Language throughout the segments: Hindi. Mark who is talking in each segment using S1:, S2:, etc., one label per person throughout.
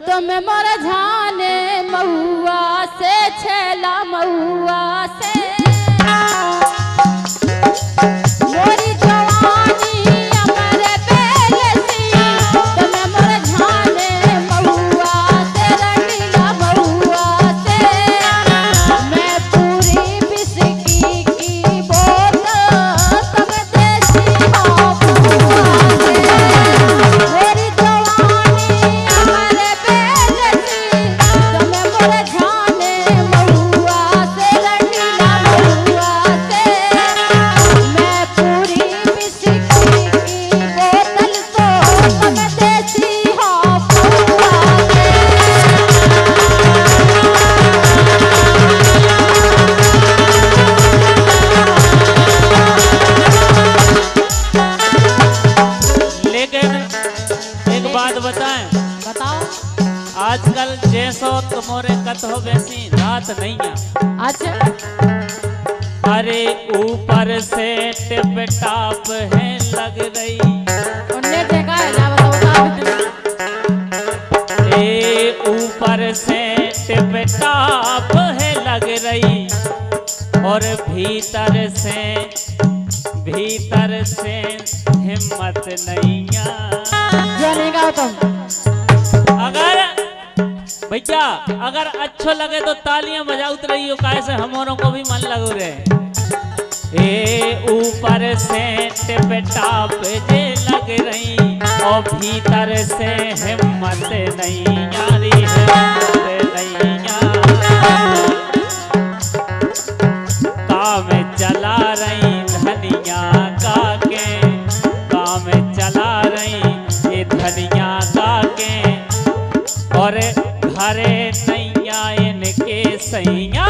S1: तुम मोर झाने महुआ से छेला महुआ से
S2: तुम्हारे हो वैसी रात नहीं है।
S1: अच्छा।
S2: अरे ऊपर से टिप टाप है लग रही।
S1: उनने देखा है ना बताओ बताओ
S2: ए ऊपर से टिप टाप है लग रही। और भीतर से भीतर से हिम्मत नहीं आ
S1: जो नहीं कहा तुम
S2: भैया अगर अच्छो लगे तो तालियाँ बजाउत हो काहे से हमारों को भी मन लगो रहे ए ऊपर से टिप टाप जे लग रही, और भीतर से हिम्मत नहीं, यारी हिम्मत नहीं काम चला रही धनिया का के काम चला रही ये धनिया का के और घरे सैया इनके सैया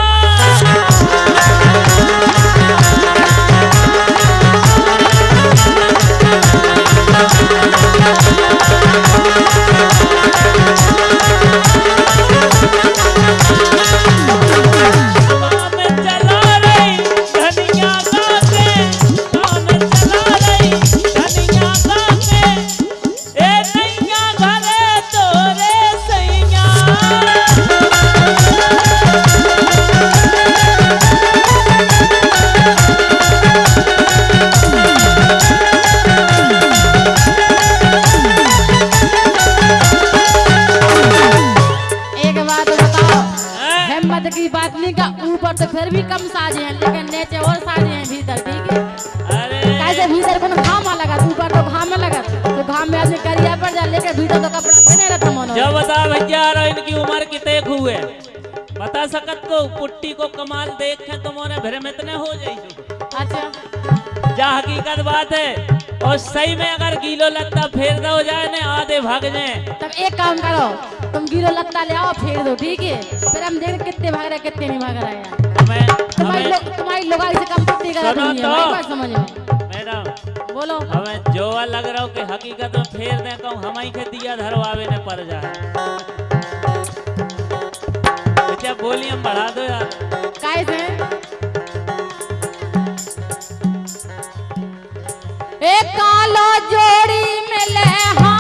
S1: लेकिन नीचे और साजे हैं भीतर ठीक है?
S2: अरे।
S1: कैसे भीतर को घाम लगा ऊपर तो घाम लगा तो घाम में आदमी करिया पड़ जाए लेकिन भीतर तो कपड़ा पहने रहता मनो।
S2: जब बता भैया रहो इनकी उम्र कितने हुए बता सकत को पुट्टी को कमाल देख तुम्हारे भरे में इतने हो जाइए
S1: अच्छा।
S2: जा हकीकत बात है और सही में अगर गीलो लत्ता फेर दो जाए ने आधे भाग जाए।
S1: तब एक काम करो तुम गिरो लत्ता ले आओ फेर दो ठीक है? फिर हम देख कितने भाग रहे कितने नहीं भाग रहे हैं।
S2: हमें
S1: तुम्हारी तुम्हारी लोगाई से कम पत्ती कर
S2: सुनो
S1: रही है
S2: तो।
S1: समझ में।
S2: मैडम
S1: बोलो।
S2: हमें जोआ लग रहा हो कि हकीकत में फेर दे कहूँ हम ही के दिया धरवावे ने पड़ जाए। बोली हम बढ़ा दो यार।
S1: कैसे एक कालो जोड़ी मिले हमारी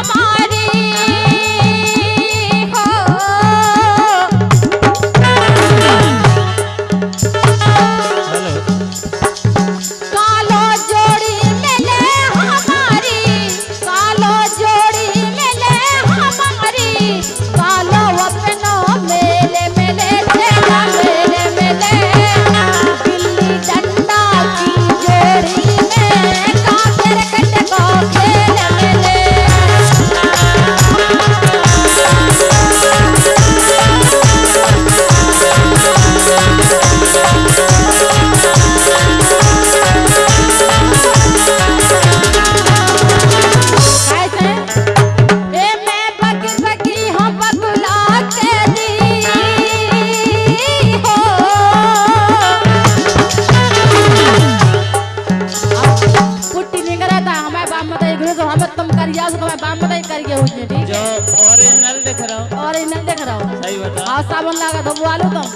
S1: हमें से उसको हमें बाप मत करके उसने ठीक
S2: जो ओरिजिनल देख रहा हूँ।
S1: ओरिजिनल देख रहा हूँ।
S2: सही बता
S1: हाँ साबुन लगा बुआ लो तुम।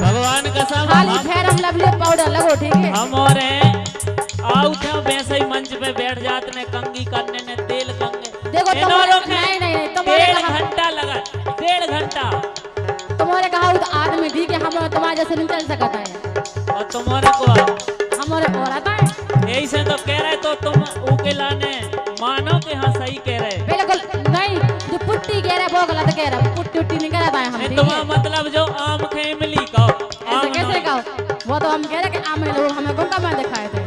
S2: भगवान कसम
S1: खाली
S2: फेर
S1: हम लवली पाउडर लगो ठीक है?
S2: हम और हैं। आओ थे वैसे ही कि
S1: हाँ
S2: कह रहे
S1: बिल्कुल नहीं जो पुट्टी कह रहे वो गलत कह रहा पुट्टी उट्टी नहीं कह रहा हम
S2: तुम्हारा मतलब जो आम खेमली का
S1: कैसे कहो वो तो हम कह रहे कि आम लोग हमें को में दिखाए थे।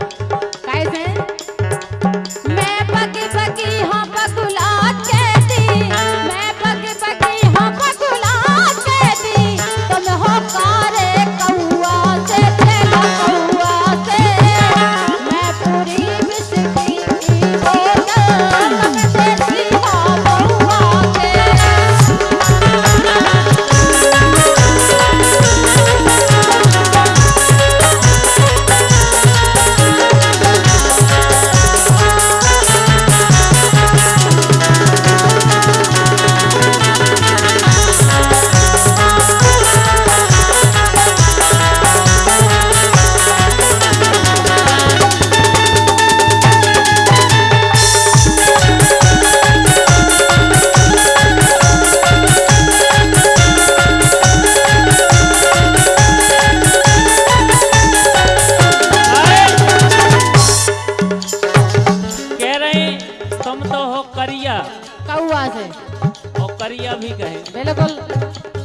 S1: से
S2: और करिया भी कहे।
S1: बिल्कुल।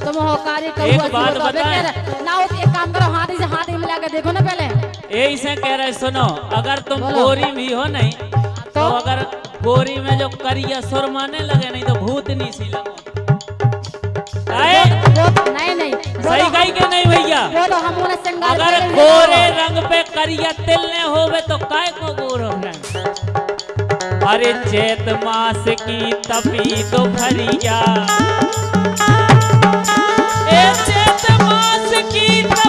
S1: तुम हो कार्य कौआ
S2: एक बात बताएँ।
S1: ना एक काम करो हाथी से हाथ मिला के देखो ना पहले।
S2: यही से कह रहे सुनो अगर तुम गोरी भी हो नहीं तो
S1: तो?
S2: अगर गोरी में जो करिया सुर माने लगे नहीं तो भूतनी सी लगो?
S1: नहीं नहीं।
S2: सही कही के नहीं भैया?
S1: तो हम
S2: अगर गोरे रंग पे करिया तिल ने होवे तो काय को गोर हो? रहे अरे चैत मास की तपी तो भरिया चैत मास की तपी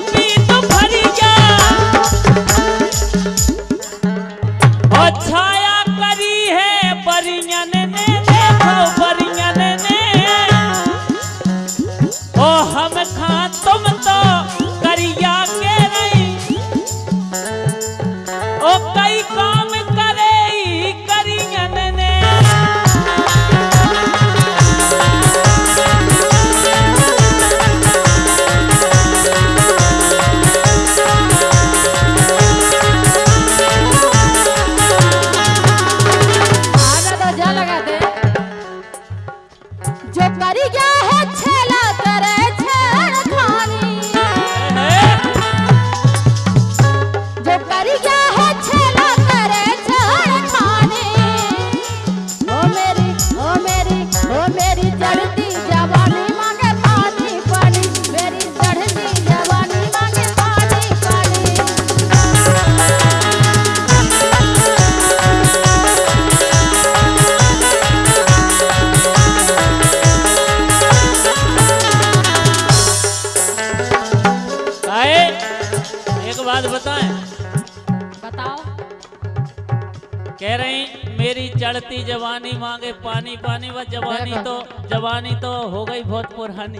S1: चढ़ती जवानी मांगे पानी पानी
S2: व जवानी तो जवानी तो हो गई बहुत पुरानी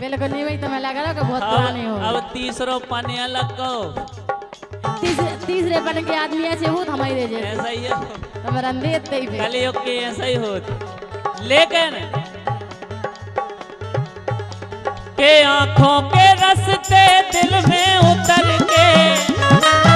S1: बिल्कुल नहीं भाई तुम्हें लग रहा कि बहुत पुरानी हो
S2: अब तीसरो पानी अलग को
S1: तीसरे बन के आदमी ऐसे हो तो हमारे जैसे।
S2: ऐसा ही है।
S1: तुम्हारा अंधेर ही
S2: कलयुग के ऐसा ही होत लेकिन के आँखों के रस्ते दिल में उतर के